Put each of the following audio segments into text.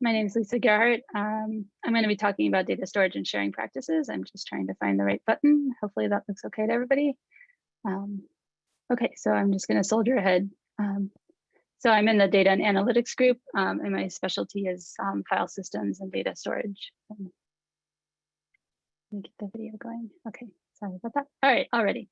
my name is Lisa Gerhardt. Um, I'm going to be talking about data storage and sharing practices. I'm just trying to find the right button. Hopefully that looks okay to everybody. Um, okay, so I'm just going to soldier ahead. Um, so I'm in the data and analytics group, um, and my specialty is um, file systems and data storage. Um, let me get the video going. Okay, sorry about that. All right, already.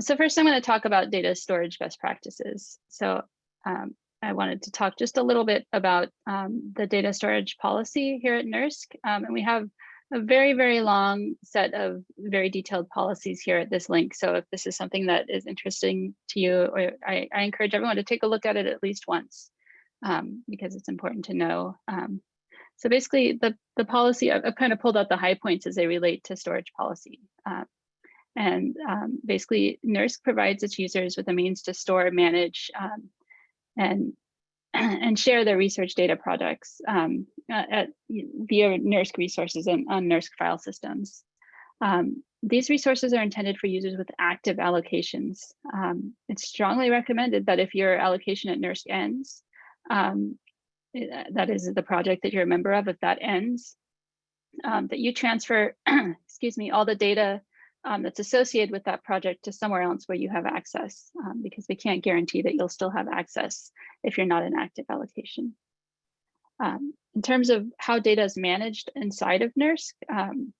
So first I'm going to talk about data storage best practices. So um, I wanted to talk just a little bit about um, the data storage policy here at NERSC. Um, and we have a very, very long set of very detailed policies here at this link. So if this is something that is interesting to you, or I, I encourage everyone to take a look at it at least once um, because it's important to know. Um, so basically the, the policy, I've, I've, kind of pulled out the high points as they relate to storage policy. Uh, and um, basically NERSC provides its users with a means to store, manage, um, and and share their research data projects um, at, via NERSC resources and on NERSC file systems. Um, these resources are intended for users with active allocations. Um, it's strongly recommended that if your allocation at NERSC ends, um, eh, that is the project that you're a member of, if that ends, um, that you transfer, excuse me, all the data um, that's associated with that project to somewhere else where you have access um, because we can't guarantee that you'll still have access if you're not in active allocation. Um, in terms of how data is managed inside of NERSC, um,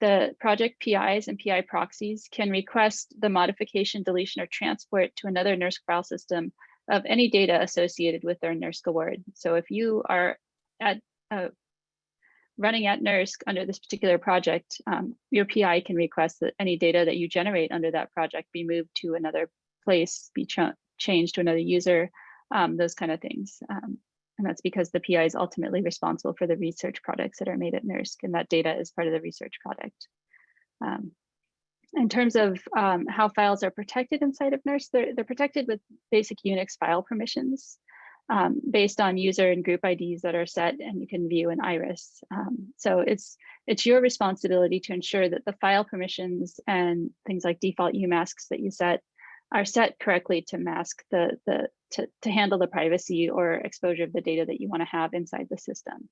the project PIs and PI proxies can request the modification, deletion, or transport to another NERSC file system of any data associated with their NERSC award. So if you are at a running at NERSC under this particular project, um, your PI can request that any data that you generate under that project be moved to another place, be ch changed to another user, um, those kind of things. Um, and that's because the PI is ultimately responsible for the research products that are made at NERSC, and that data is part of the research product. Um, in terms of um, how files are protected inside of NERSC, they're, they're protected with basic Unix file permissions um, based on user and group IDs that are set and you can view in iris. Um, so it's it's your responsibility to ensure that the file permissions and things like default UMasks that you set are set correctly to mask the, the to, to handle the privacy or exposure of the data that you want to have inside the system.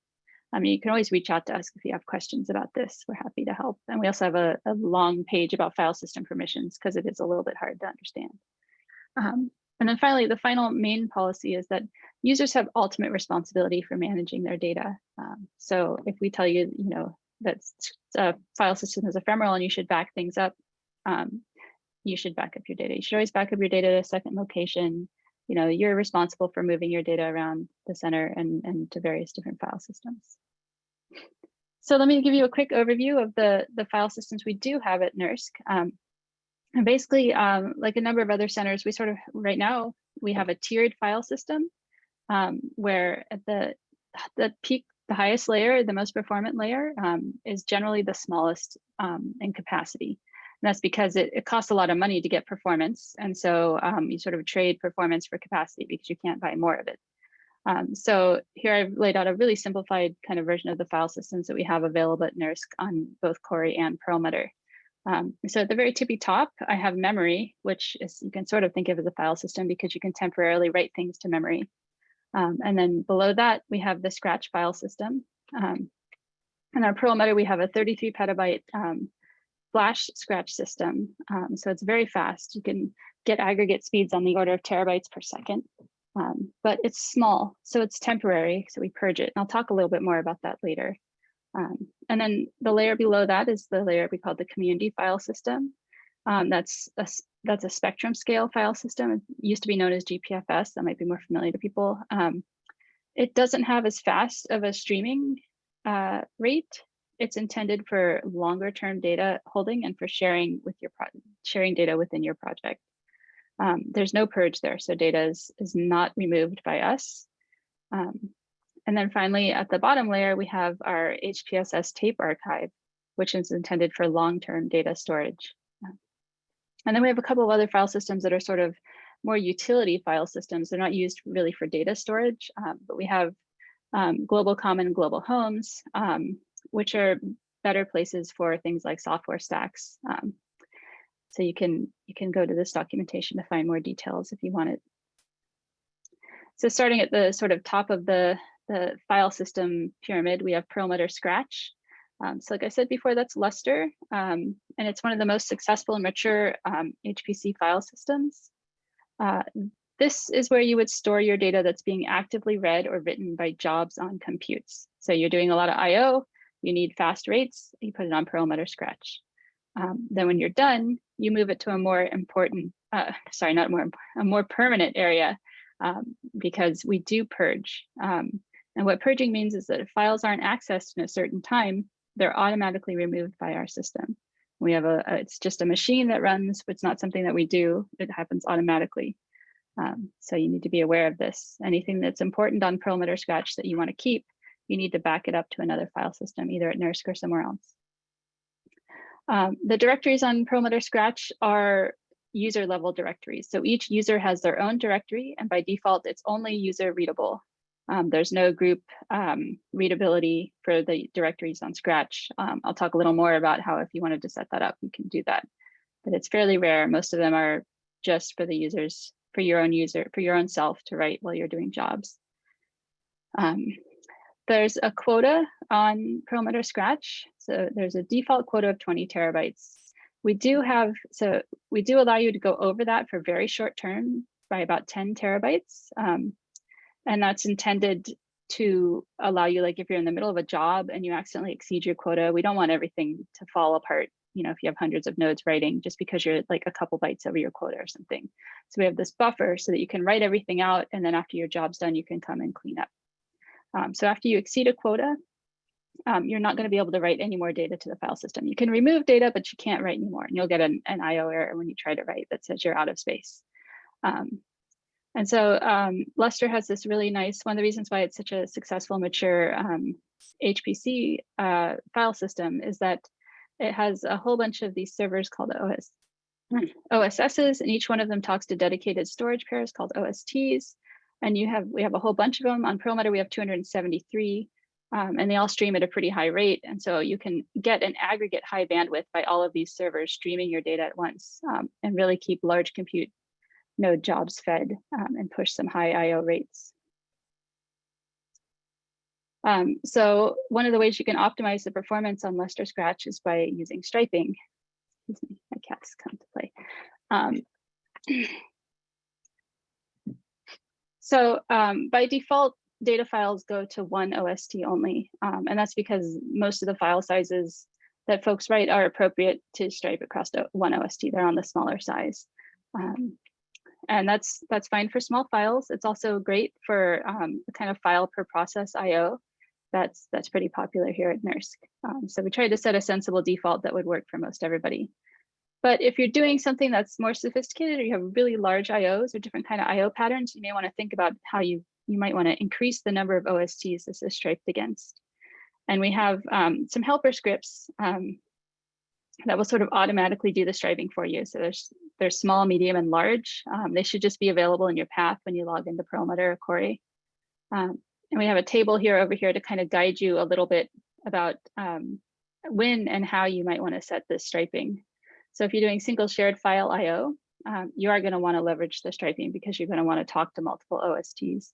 I mean, you can always reach out to us if you have questions about this. We're happy to help. And we also have a, a long page about file system permissions because it is a little bit hard to understand. Um, and then finally, the final main policy is that users have ultimate responsibility for managing their data. Um, so if we tell you, you know, that a file system is ephemeral and you should back things up, um, you should back up your data. You should always back up your data at a second location. You know, you're responsible for moving your data around the center and, and to various different file systems. So let me give you a quick overview of the, the file systems we do have at NERSC. Um, and basically, um, like a number of other centers, we sort of, right now, we have a tiered file system um, where at the, the peak, the highest layer, the most performant layer um, is generally the smallest um, in capacity. And that's because it, it, costs a lot of money to get performance. And so um, you sort of trade performance for capacity because you can't buy more of it. Um, so here I've laid out a really simplified kind of version of the file systems that we have available at NERSC on both Cori and Perlmutter. Um, so at the very tippy top, I have memory, which is you can sort of think of as a file system because you can temporarily write things to memory. Um, and then below that, we have the Scratch file system. Um, in our Perlmutter, we have a 33 petabyte um, flash Scratch system. Um, so it's very fast. You can get aggregate speeds on the order of terabytes per second. Um, but it's small, so it's temporary, so we purge it. And I'll talk a little bit more about that later. Um, and then the layer below that is the layer we call the community file system. Um, that's a, that's a spectrum scale file system. It used to be known as GPFS. That might be more familiar to people. Um, it doesn't have as fast of a streaming uh, rate. It's intended for longer term data holding and for sharing with your sharing data within your project. Um, there's no purge there, so data is, is not removed by us. And then finally, at the bottom layer, we have our HPSS tape archive, which is intended for long-term data storage. And then we have a couple of other file systems that are sort of more utility file systems. They're not used really for data storage, um, but we have um, global common global homes, um, which are better places for things like software stacks. Um, so you can you can go to this documentation to find more details if you want it. So starting at the sort of top of the the file system pyramid, we have Perlmutter Scratch. Um, so like I said before, that's Lustre, um, and it's one of the most successful and mature um, HPC file systems. Uh, this is where you would store your data that's being actively read or written by jobs on computes. So you're doing a lot of IO, you need fast rates, you put it on Perlmutter Scratch. Um, then when you're done, you move it to a more important, uh, sorry, not more, a more permanent area um, because we do purge. Um, and what purging means is that if files aren't accessed in a certain time, they're automatically removed by our system. We have a, a it's just a machine that runs, but it's not something that we do. It happens automatically. Um, so you need to be aware of this. Anything that's important on Perlmutter Scratch that you want to keep, you need to back it up to another file system, either at NERSC or somewhere else. Um, the directories on Perlmutter Scratch are user level directories. So each user has their own directory and by default, it's only user readable. Um, there's no group um, readability for the directories on Scratch. Um, I'll talk a little more about how if you wanted to set that up, you can do that. But it's fairly rare. Most of them are just for the users, for your own user, for your own self to write while you're doing jobs. Um, there's a quota on Perlmutter Scratch. So there's a default quota of 20 terabytes. We do have, so we do allow you to go over that for very short term by about 10 terabytes. Um, and that's intended to allow you, like if you're in the middle of a job and you accidentally exceed your quota, we don't want everything to fall apart. You know, if you have hundreds of nodes writing just because you're like a couple bytes over your quota or something. So we have this buffer so that you can write everything out. And then after your job's done, you can come and clean up. Um, so after you exceed a quota, um, you're not going to be able to write any more data to the file system. You can remove data, but you can't write anymore. And you'll get an, an IO error when you try to write that says you're out of space. Um, and so um, Lustre has this really nice, one of the reasons why it's such a successful, mature HPC um, uh, file system is that it has a whole bunch of these servers called OS, OSSs, and each one of them talks to dedicated storage pairs called OSTs. And you have, we have a whole bunch of them. On Perlmutter, we have 273, um, and they all stream at a pretty high rate. And so you can get an aggregate high bandwidth by all of these servers streaming your data at once um, and really keep large compute node jobs fed um, and push some high IO rates. Um, so one of the ways you can optimize the performance on Lustre Scratch is by using striping. Excuse me, my cat's come to play. Um, So um, by default, data files go to one OST only. Um, and that's because most of the file sizes that folks write are appropriate to stripe across one OST. They're on the smaller size. Um, and that's that's fine for small files. It's also great for um, the kind of file per process IO. That's that's pretty popular here at NERSC. Um, so we tried to set a sensible default that would work for most everybody. But if you're doing something that's more sophisticated or you have really large IOs or different kind of IO patterns, you may want to think about how you, you might want to increase the number of OSTs this is striped against. And we have um, some helper scripts um, that will sort of automatically do the striping for you. So there's there's small, medium, and large. Um, they should just be available in your path when you log into Perlmutter or Cori. Um, and we have a table here over here to kind of guide you a little bit about um, when and how you might want to set this striping. So if you're doing single shared file IO, um, you are going to want to leverage the striping because you're going to want to talk to multiple OSTs.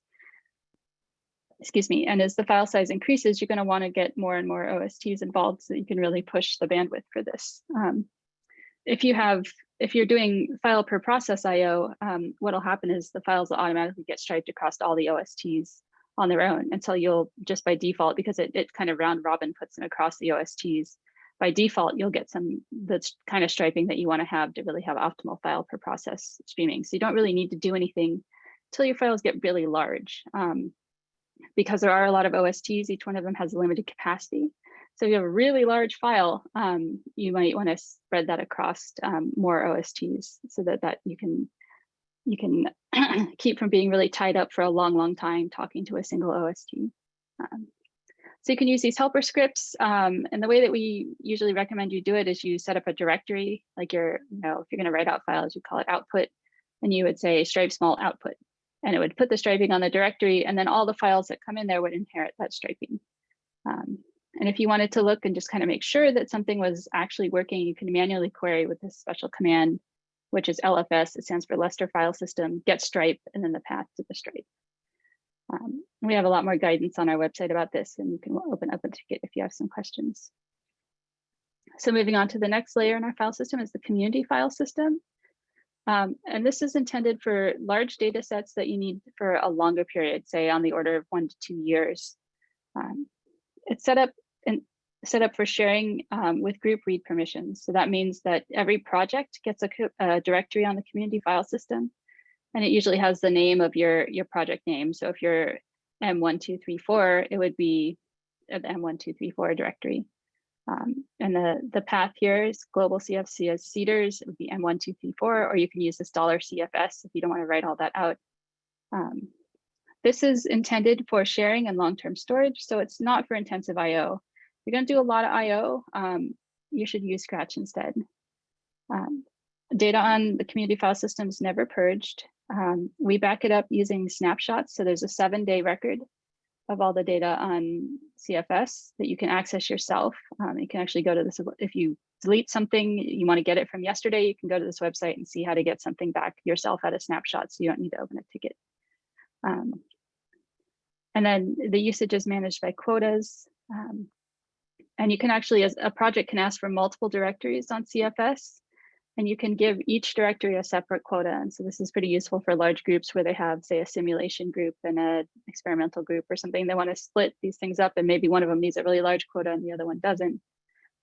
Excuse me. And as the file size increases, you're going to want to get more and more OSTs involved so you can really push the bandwidth for this. If you have, if you're doing file per process IO, um, what'll happen is the files will automatically get striped across all the OSTs on their own until you'll just by default, because it, it kind of round robin puts them across the OSTs, by default, you'll get some the kind of striping that you want to have to really have optimal file per process streaming. So you don't really need to do anything until your files get really large. Um, because there are a lot of OSTs, each one of them has a limited capacity. So if you have a really large file, um, you might want to spread that across um, more OSTs so that, that you can you can keep from being really tied up for a long, long time talking to a single OST. Um, so you can use these helper scripts. Um, and the way that we usually recommend you do it is you set up a directory, like you're, you know, if you're going to write out files, you call it output, and you would say stripe small output. And it would put the striping on the directory, and then all the files that come in there would inherit that striping. Um, and if you wanted to look and just kind of make sure that something was actually working, you can manually query with this special command, which is LFS. It stands for Lustre File System, get stripe, and then the path to the stripe. Um, we have a lot more guidance on our website about this and you can open up a ticket if you have some questions. So moving on to the next layer in our file system is the community file system. Um, and this is intended for large data sets that you need for a longer period, say on the order of one to two years. Um, it's set up and set up for sharing um, with group read permissions. So that means that every project gets a, a, directory on the community file system, and it usually has the name of your your project name. So if you're M1234, it would be the M1234 directory. Um, and the, the path here is global CFS as cdirs, it would be M1234, or you can use this dollar $CFS if you don't want to write all that out. Um, this is intended for sharing and long-term storage, so it's not for intensive IO. You're going to do a lot of IO, um, you should use Scratch instead. Um, data on the community file system is never purged. Um, we back it up using snapshots, so there's a seven-day record of all the data on CFS that you can access yourself. Um, you can actually go to this, if you delete something, you want to get it from yesterday, you can go to this website and see how to get something back yourself at a snapshot so you don't need to open a ticket. Um, and then the usage is managed by quotas. Um, and you can actually, as a project can ask for multiple directories on CFS and you can give each directory a separate quota. And so this is pretty useful for large groups where they have, say, a simulation group and an experimental group or something. They want to split these things up and maybe one of them needs a really large quota and the other one doesn't.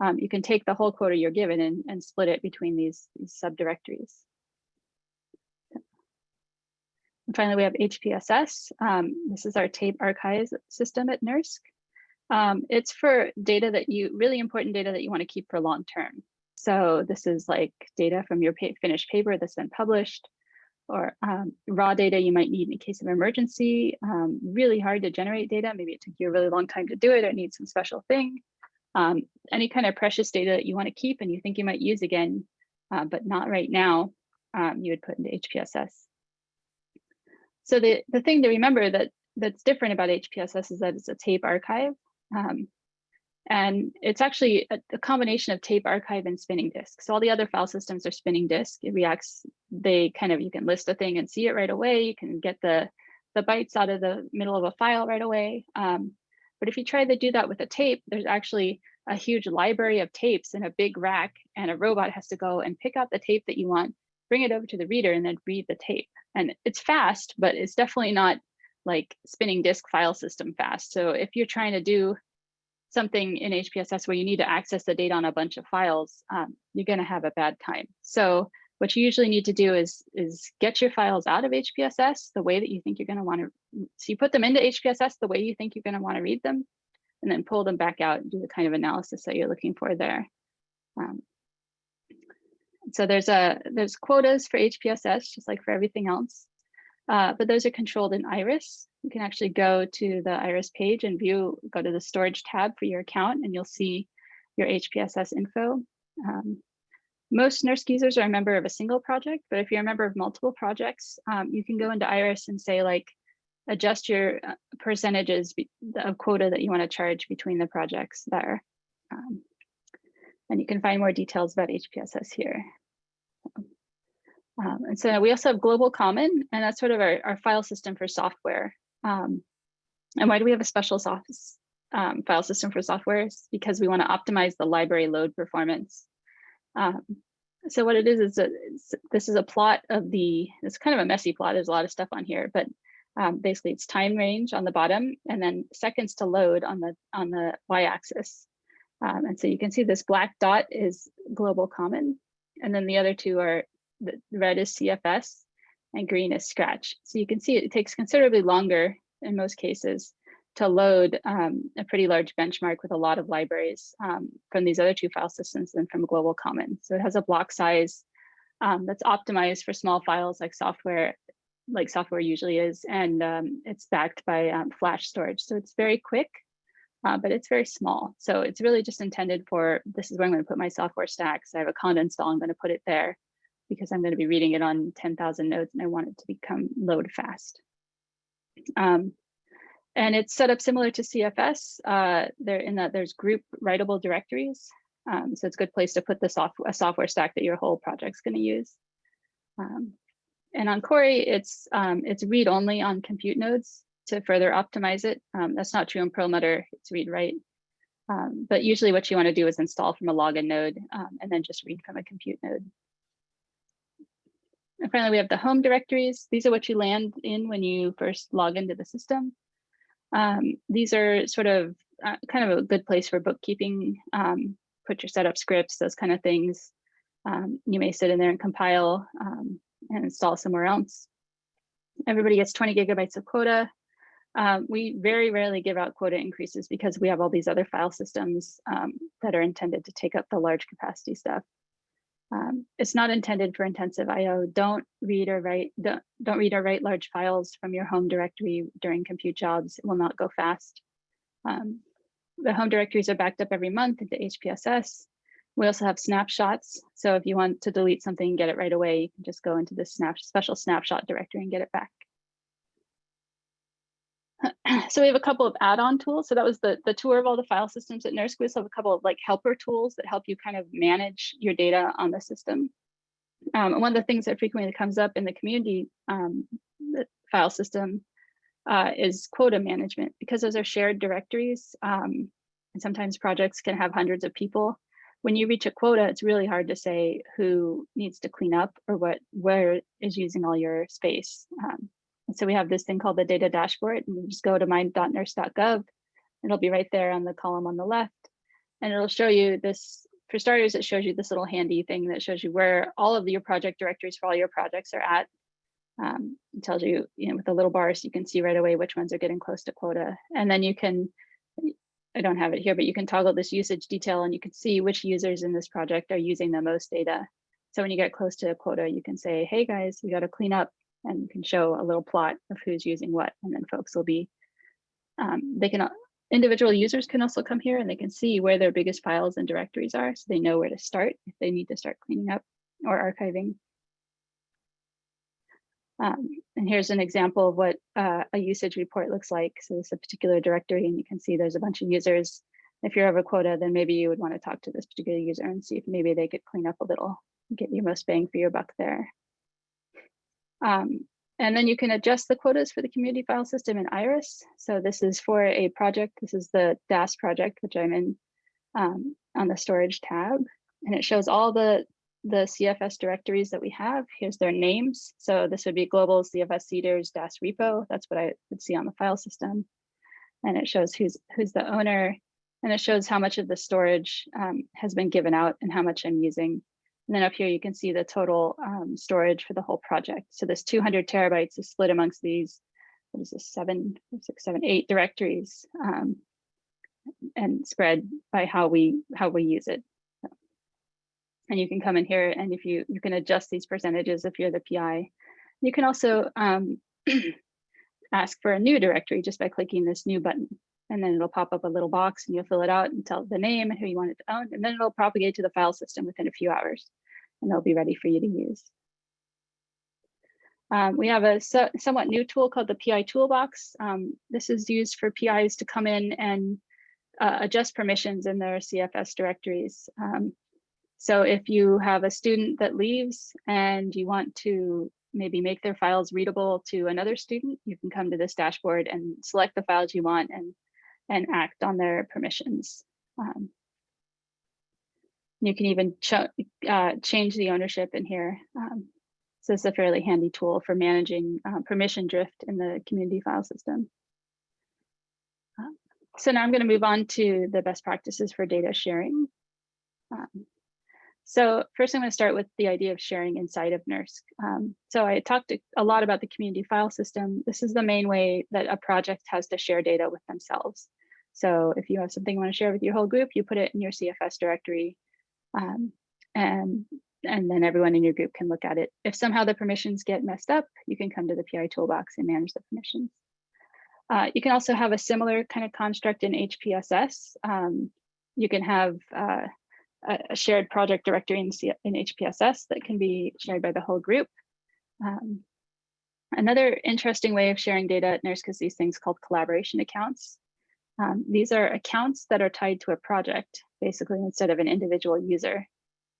Um, you can take the whole quota you're given and, and split it between these, these subdirectories. And finally, we have HPSS. Um, this is our tape archives system at NERSC. Um, it's for data that you, really important data that you want to keep for long term. So this is like data from your finished paper that's been published or um, raw data you might need in case of emergency, um, really hard to generate data. Maybe it took you a really long time to do it or need some special thing. Um, any kind of precious data that you want to keep and you think you might use again, uh, but not right now, um, you would put into HPSS. So the, the thing to remember that that's different about HPSS is that it's a tape archive. Um, and it's actually a, a, combination of tape archive and spinning disk. So all the other file systems are spinning disk. It reacts, they kind of, you can list a thing and see it right away. You can get the, the bytes out of the middle of a file right away. Um, but if you try to do that with a tape, there's actually a huge library of tapes in a big rack and a robot has to go and pick out the tape that you want, bring it over to the reader and then read the tape. And it's fast, but it's definitely not like spinning disk file system fast. So if you're trying to do something in HPSS where you need to access the data on a bunch of files, um, you're going to have a bad time. So what you usually need to do is, is get your files out of HPSS the way that you think you're going to want to. So you put them into HPSS the way you think you're going to want to read them, and then pull them back out and do the kind of analysis that you're looking for there. Um, so there's a there's quotas for HPSS, just like for everything else. Uh, but those are controlled in Iris. You can actually go to the Iris page and view, go to the storage tab for your account and you'll see your HPSS info. Um, most NERSC users are a member of a single project, but if you're a member of multiple projects, um, you can go into Iris and say like, adjust your uh, percentages of quota that you want to charge between the projects there. Um, and you can find more details about HPSS here. Um, and so we also have Global Common, and that's sort of our, our file system for software. Um, and why do we have a special soft, um, file system for software? It's because we want to optimize the library load performance. Um, so what it is, is a, this is a plot of the, it's kind of a messy plot. There's a lot of stuff on here, but um, basically it's time range on the bottom and then seconds to load on the on the y-axis. Um, and so you can see this black dot is global common. And then the other two are the red is CFS and green is Scratch. So you can see it takes considerably longer in most cases to load um, a pretty large benchmark with a lot of libraries um, from these other two file systems than from Global Common. So it has a block size um, that's optimized for small files like software, like software usually is, and um, it's backed by um, flash storage. So it's very quick, uh, but it's very small. So it's really just intended for, this is where I'm gonna put my software stacks. I have a conda install, I'm gonna put it there because I'm going to be reading it on 10,000 nodes and I want it to become load fast. Um, and it's set up similar to CFS. Uh, there in that there's group writable directories. Um, so it's a good place to put the soft a software stack that your whole project's going to use. Um, and on Cori, it's um, it's read only on compute nodes. to further optimize it. Um, that's not true in Perlmutter, it's read write. Um, but usually what you want to do is install from a login node and then just read from a compute node. And finally, we have the home directories. These are what you land in when you first log into the system. Um, these are sort of uh, kind of a good place for bookkeeping, um, put your setup scripts, those kind of things. Um, you may sit in there and compile um, and install somewhere else. Everybody gets 20 gigabytes of quota. Um, we very rarely give out quota increases because we have all these other file systems um, that are intended to take up the large capacity stuff. Um, it's not intended for intensive IO. Don't read or write, don't, don't read or write large files from your home directory during compute jobs. It will not go fast. Um, the home directories are backed up every month into HPSS. We also have snapshots. So if you want to delete something and get it right away, you can just go into the snap, special snapshot directory and get it back. so we have a couple of add-on tools. So that was the, the tour of all the file systems at NERSC. We also have a couple of like helper tools that help you kind of manage your data on the system. Um, and one of the things that frequently comes up in the community um, the file system uh, is quota management because those are shared directories. Um, and sometimes projects can have hundreds of people. When you reach a quota, it's really hard to say who needs to clean up or what where is using all your space. Um, so we have this thing called the data dashboard and you just go to my.nersc.gov. It'll be right there on the column on the left. And it'll show you this, for starters, it shows you this little handy thing that shows you where all of your project directories for all your projects are at. Um, it tells you, you know, with the little bars, you can see right away which ones are getting close to quota. And then you can, I don't have it here, but you can toggle this usage detail and you can see which users in this project are using the most data. So when you get close to a quota, you can say, hey guys, we got to clean up and you can show a little plot of who's using what and then folks will be um, they can individual users can also come here and they can see where their biggest files and directories are so they know where to start if they need to start cleaning up or archiving. Um, and here's an example of what uh, a usage report looks like. So this is a particular directory and you can see there's a bunch of users. If you're over quota then maybe you would want to talk to this particular user and see if maybe they could clean up a little get your most bang for your buck there um, and then you can adjust the quotas for the community file system in Iris. So this is for a project. This is the DAS project, which I'm in um, on the storage tab. And it shows all the, the CFS directories that we have. Here's their names. So this would be global CFS cdirs DAS repo. That's what I would see on the file system. And it shows who's, who's the owner. And it shows how much of the storage um, has been given out and how much I'm using. And then up here, you can see the total um, storage for the whole project. So this 200 terabytes is split amongst these, what is this, seven, six, seven, eight directories um, and spread by how we how we use it. And you can come in here and if you, you can adjust these percentages if you're the PI. You can also um, ask for a new directory just by clicking this new button and then it'll pop up a little box and you'll fill it out and tell the name and who you want it to own, and then it'll propagate to the file system within a few hours, and they'll be ready for you to use. Um, we have a so, somewhat new tool called the PI Toolbox. Um, this is used for PIs to come in and uh, adjust permissions in their CFS directories. Um, so if you have a student that leaves and you want to maybe make their files readable to another student, you can come to this dashboard and select the files you want and and act on their permissions. Um, you can even ch uh, change the ownership in here. Um, so it's a fairly handy tool for managing uh, permission drift in the community file system. Uh, so now I'm going to move on to the best practices for data sharing. Um, so first I'm going to start with the idea of sharing inside of NERSC. Um, so I talked a lot about the community file system. This is the main way that a project has to share data with themselves. So if you have something you want to share with your whole group, you put it in your CFS directory um, and, and then everyone in your group can look at it. If somehow the permissions get messed up, you can come to the PI toolbox and manage the permissions. Uh, you can also have a similar kind of construct in HPSS. Um, you can have uh, a shared project directory in, C in HPSS that can be shared by the whole group. Um, another interesting way of sharing data at NERSC is these things called collaboration accounts. Um, these are accounts that are tied to a project, basically, instead of an individual user.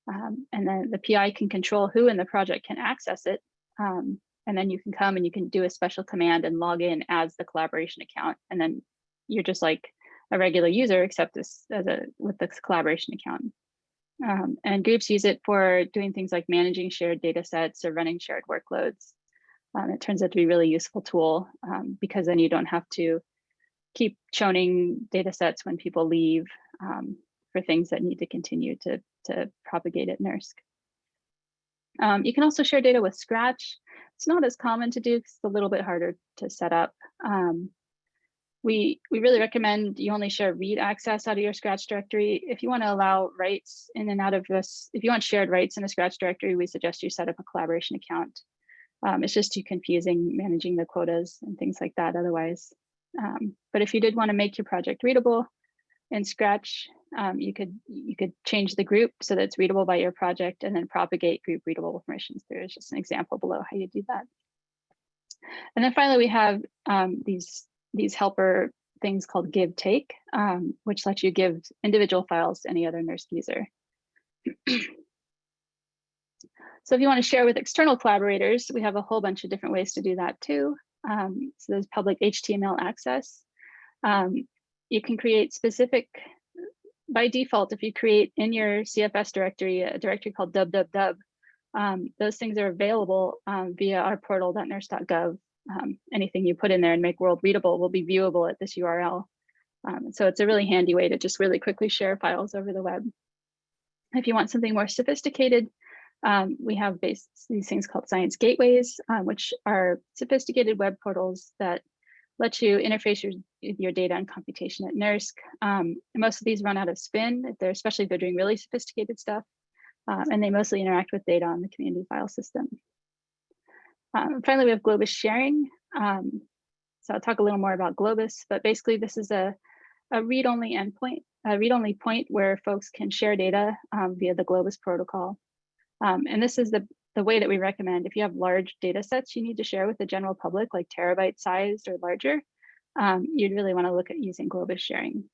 Um, and then the PI can control who in the project can access it. Um, and then you can come and you can do a special command and log in as the collaboration account. And then you're just like a regular user, except this as a with this collaboration account. Um, and groups use it for doing things like managing shared data sets or running shared workloads. Um, it turns out to be a really useful tool um, because then you don't have to keep chowning data sets when people leave um, for things that need to continue to, to propagate at NERSC. Um, you can also share data with Scratch. It's not as common to do it's a little bit harder to set up. Um, we, we really recommend you only share read access out of your Scratch directory. If you want to allow writes in and out of this, if you want shared writes in a Scratch directory, we suggest you set up a collaboration account. Um, it's just too confusing managing the quotas and things like that otherwise. Um, but if you did want to make your project readable in Scratch, um, you could you could change the group so that it's readable by your project and then propagate group readable permissions. There's just an example below how you do that. And then finally, we have um, these these helper things called give take, um, which lets you give individual files to any other NERSC user. so if you want to share with external collaborators, we have a whole bunch of different ways to do that too. Um, so there's public HTML access. Um, you can create specific, by default, if you create in your CFS directory, a directory called www, um, those things are available um, via our portal.nersc.gov. Um, anything you put in there and make world readable will be viewable at this URL. Um, so it's a really handy way to just really quickly share files over the web. If you want something more sophisticated, um, we have these things called science gateways, um, which are sophisticated web portals that let you interface your, your data and computation at NERSC. Um, most of these run out of spin, they're, especially if they're doing really sophisticated stuff, um, and they mostly interact with data on the community file system. Um, finally, we have Globus sharing. Um, so I'll talk a little more about Globus, but basically this is a, a read-only endpoint, a read-only point where folks can share data via the Globus protocol. Um, and this is the, the way that we recommend if you have large data sets you need to share with the general public, like terabyte sized or larger, um, you'd really want to look at using Globus sharing.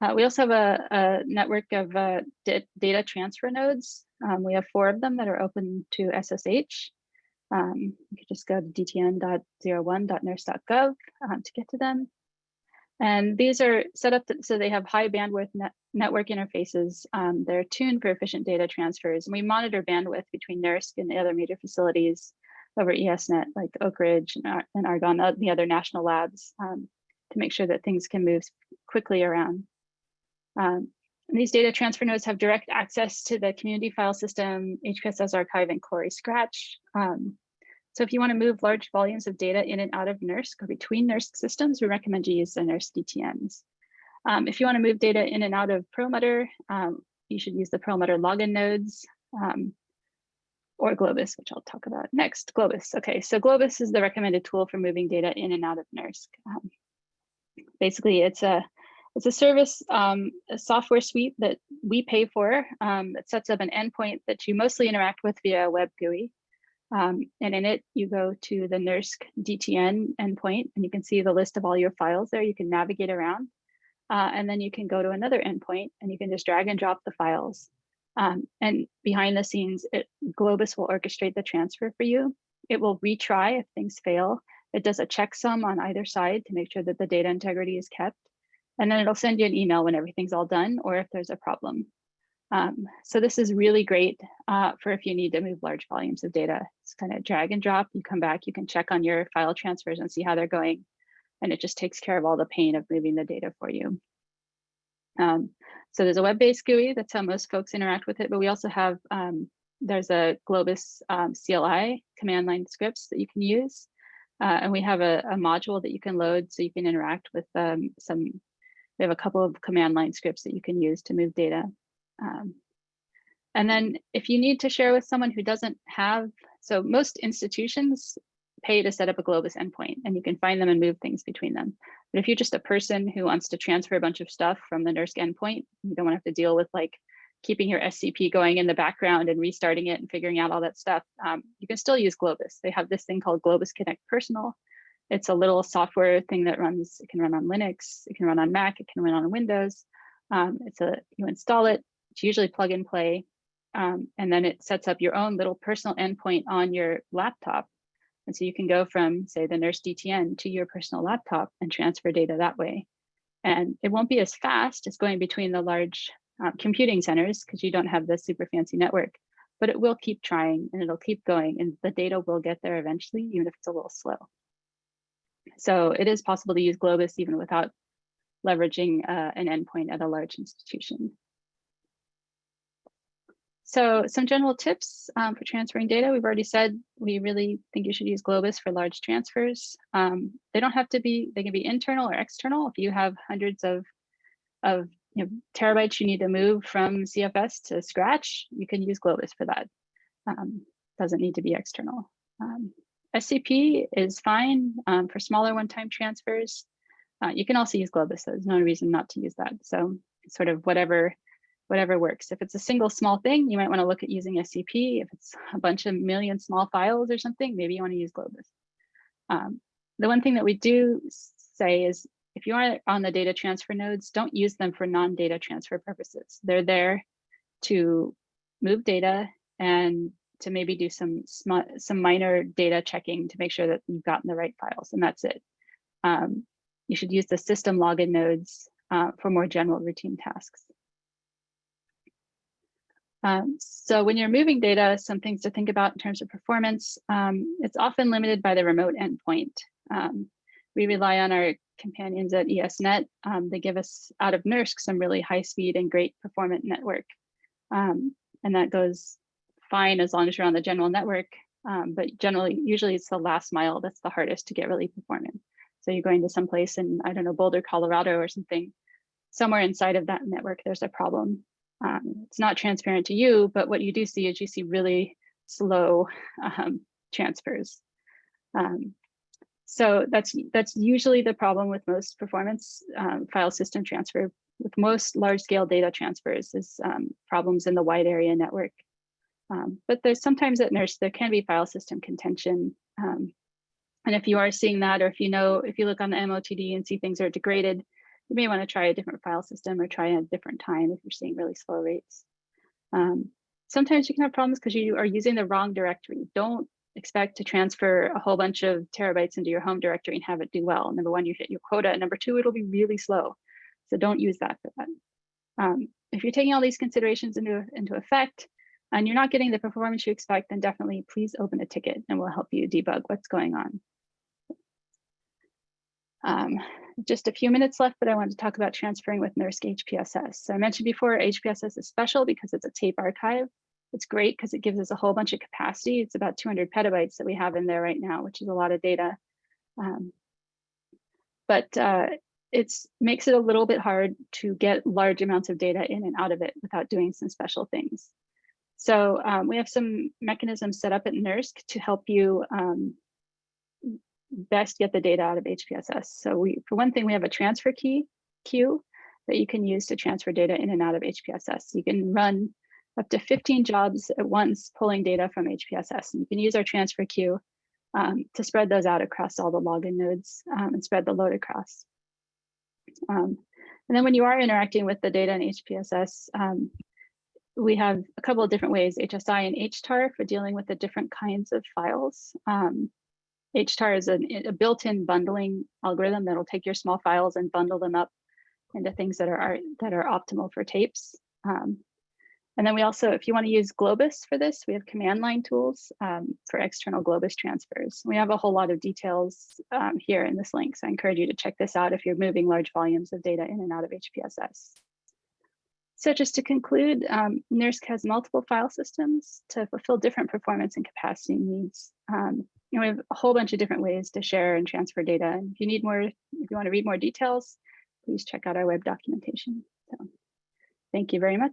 Uh, we also have a, a network of uh, data transfer nodes. Um, we have four of them that are open to SSH. Um, you could just go to dtn.01.nersc.gov um, to get to them. And these are set up so they have high bandwidth net network interfaces. Um, they're tuned for efficient data transfers. And we monitor bandwidth between NERSC and the other major facilities over ESNet, like Oak Ridge and, Ar and Argonne, uh, the other national labs, um, to make sure that things can move quickly around. Um, these data transfer nodes have direct access to the community file system, HPSS archive, and Cori Scratch. Um, so if you want to move large volumes of data in and out of NERSC or between NERSC systems, we recommend you use the NERSC DTNs. Um, if you want to move data in and out of Perlmutter, um, you should use the Perlmutter login nodes um, or Globus, which I'll talk about next. Globus. Okay, so Globus is the recommended tool for moving data in and out of NERSC. Um, basically, it's a it's a service, um, a software suite that we pay for um, that sets up an endpoint that you mostly interact with via a web GUI. Um, and in it, you go to the NERSC DTN endpoint and you can see the list of all your files there. You can navigate around uh, and then you can go to another endpoint and you can just drag and drop the files. Um, and behind the scenes, it, Globus will orchestrate the transfer for you. It will retry if things fail. It does a checksum on either side to make sure that the data integrity is kept. And then it'll send you an email when everything's all done or if there's a problem. Um, so this is really great uh, for if you need to move large volumes of data. It's kind of drag and drop. You come back, you can check on your file transfers and see how they're going. And it just takes care of all the pain of moving the data for you. Um, so there's a web-based GUI. That's how most folks interact with it. But we also have, um, there's a Globus um, CLI command line scripts that you can use. Uh, and we have a, a, module that you can load so you can interact with um, some, we have a couple of command line scripts that you can use to move data. And then if you need to share with someone who doesn't have, so most institutions pay to set up a Globus endpoint and you can find them and move things between them. But if you're just a person who wants to transfer a bunch of stuff from the NERSC endpoint, you don't want to have to deal with like keeping your SCP going in the background and restarting it and figuring out all that stuff. Um, you can still use Globus. They have this thing called Globus Connect Personal. It's a little software thing that runs, it can run on Linux, it can run on Mac, it can run on Windows. Um, it's a, you install it, it's usually plug and play. Um, and then it sets up your own little personal endpoint on your laptop. And so you can go from, say, the NERSC DTN to your personal laptop and transfer data that way. And it won't be as fast as going between the large uh, computing centers because you don't have the super fancy network, but it will keep trying and it'll keep going and the data will get there eventually, even if it's a little slow. So it is possible to use Globus even without leveraging uh, an endpoint at a large institution. So some general tips um, for transferring data. We've already said we really think you should use Globus for large transfers. Um, they don't have to be, they can be internal or external. If you have hundreds of, of you know, terabytes you need to move from CFS to Scratch, you can use Globus for that. Um, doesn't need to be external. Um, SCP is fine um, for smaller one-time transfers. Uh, you can also use Globus, so there's no reason not to use that. So sort of whatever whatever works. If it's a single small thing, you might want to look at using SCP. If it's a bunch of million small files or something, maybe you want to use Globus. Um, the one thing that we do say is if you are on the data transfer nodes, don't use them for non-data transfer purposes. They're there to move data and to maybe do some some minor data checking to make sure that you've gotten the right files, and that's it. Um, you should use the system login nodes uh, for more general routine tasks. Um, so when you're moving data, some things to think about in terms of performance, um, it's often limited by the remote endpoint. Um, we rely on our companions at ESNet. Um, they give us out of NERSC some really high speed and great performant network. Um, and that goes fine as long as you're on the general network. Um, but generally, usually it's the last mile that's the hardest to get really performant. So you're going to some place in, I don't know, Boulder, Colorado or something, somewhere inside of that network, there's a problem. Um, it's not transparent to you, but what you do see is you see really slow um, transfers. Um, so that's that's usually the problem with most performance um, file system transfer. With most large scale data transfers is um, problems in the wide area network. Um, but there's sometimes at NERSC, there can be file system contention. and if you are seeing that, or if you know, if you look on the MOTD and see things are degraded, you may want to try a different file system or try a different time if you're seeing really slow rates. Um, sometimes you can have problems because you are using the wrong directory. Don't expect to transfer a whole bunch of terabytes into your home directory and have it do well. Number one, you hit your quota. Number two, it'll be really slow. So don't use that for that. Um, if you're taking all these considerations into, into effect and you're not getting the performance you expect, then definitely please open a ticket and we'll help you debug what's going on. Um, just a few minutes left, but I want to talk about transferring with NERSC HPSS. So I mentioned before, HPSS is special because it's a tape archive. It's great because it gives us a whole bunch of capacity. It's about 200 petabytes that we have in there right now, which is a lot of data. Um, but uh, it makes it a little bit hard to get large amounts of data in and out of it without doing some special things. So um, we have some mechanisms set up at NERSC to help you um, best get the data out of HPSS. So we, for one thing, we have a transfer key queue that you can use to transfer data in and out of HPSS. You can run up to 15 jobs at once pulling data from HPSS. And you can use our transfer queue um, to spread those out across all the login nodes um, and spread the load across. Um, and then when you are interacting with the data in HPSS, um, we have a couple of different ways, HSI and HTAR for dealing with the different kinds of files. HTAR is a, a built-in bundling algorithm that'll take your small files and bundle them up into things that are that are optimal for tapes. Um, and then we also, if you want to use Globus for this, we have command line tools um, for external Globus transfers. We have a whole lot of details um, here in this link, so I encourage you to check this out if you're moving large volumes of data in and out of HPSS. So just to conclude, um, NERSC has multiple file systems to fulfill different performance and capacity needs. Um, and we have a whole bunch of different ways to share and transfer data. And if you need more, if you want to read more details, please check out our web documentation. So thank you very much.